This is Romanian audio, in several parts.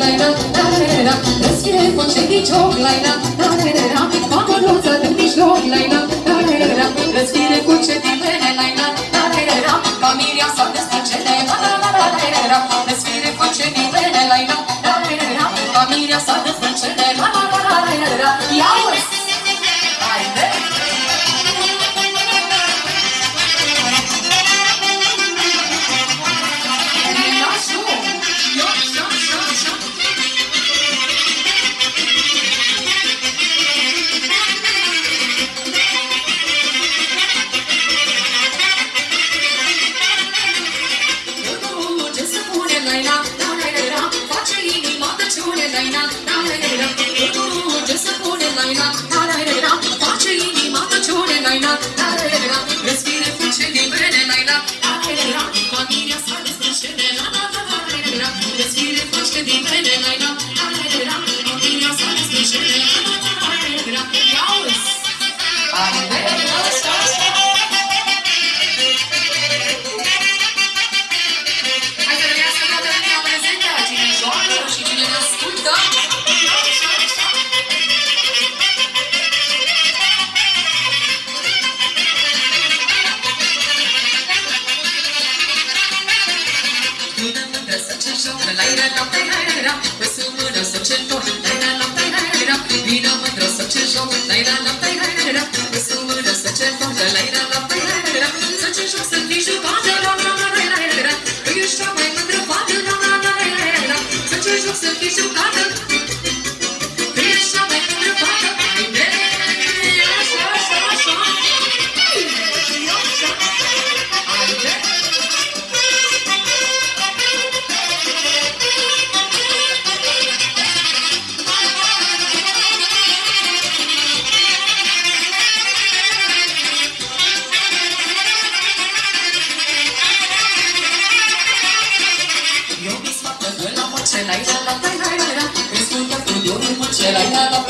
cioclaina, tarerera, răsfire concedii cioclaina, tarerera, mamăluță de mijloc, laina, tarerera, răsfire de vene, laina, tarerera, familia s-a destrângele, la la la la la la, răsfire de vene, laina, tarerera, familia s-a destrângele, la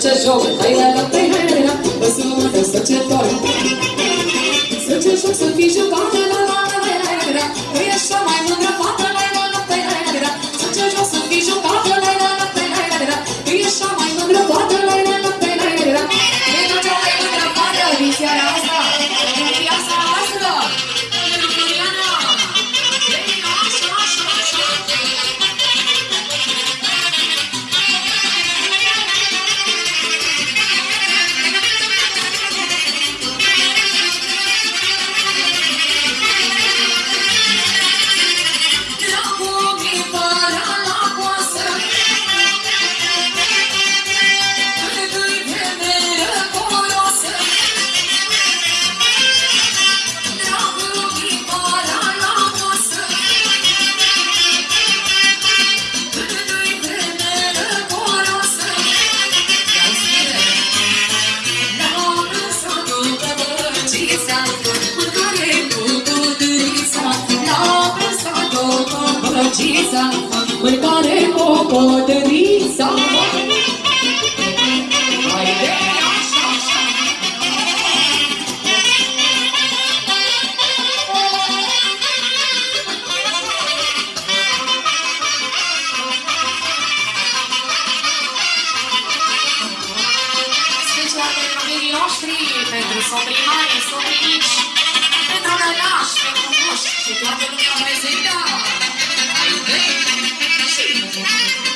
Just Home. Are you happy? copiii noștri, pentru soprimarii, soprimici, pentru nănași, pentru moși și toată lumea prezentă. Ai iubit și iubit.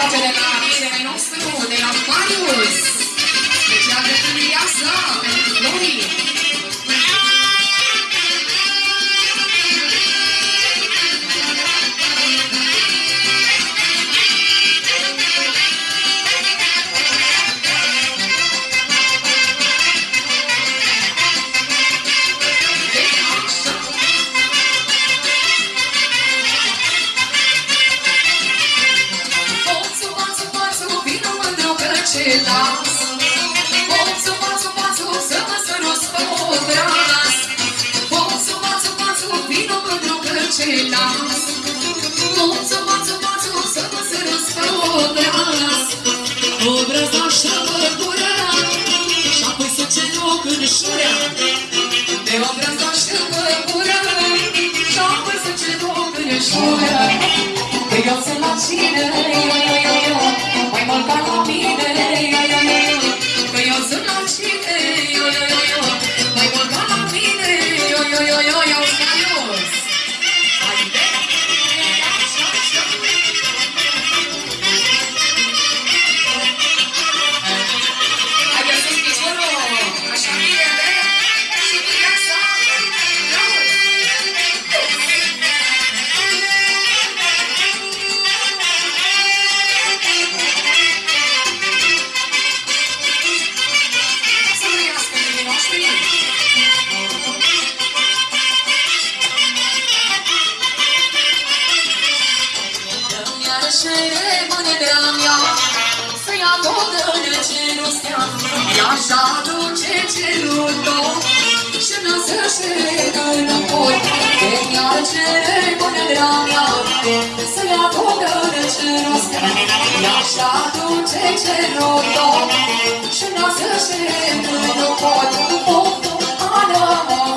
faccia della, della nostra You're not stea E așa duce cerul tău Și lasă-și că înapoi Că mi-a cere bunărea mea Să le acordă de cerul stea E așa duce cerul tău. Și lasă-și că nu pot Poftul anamor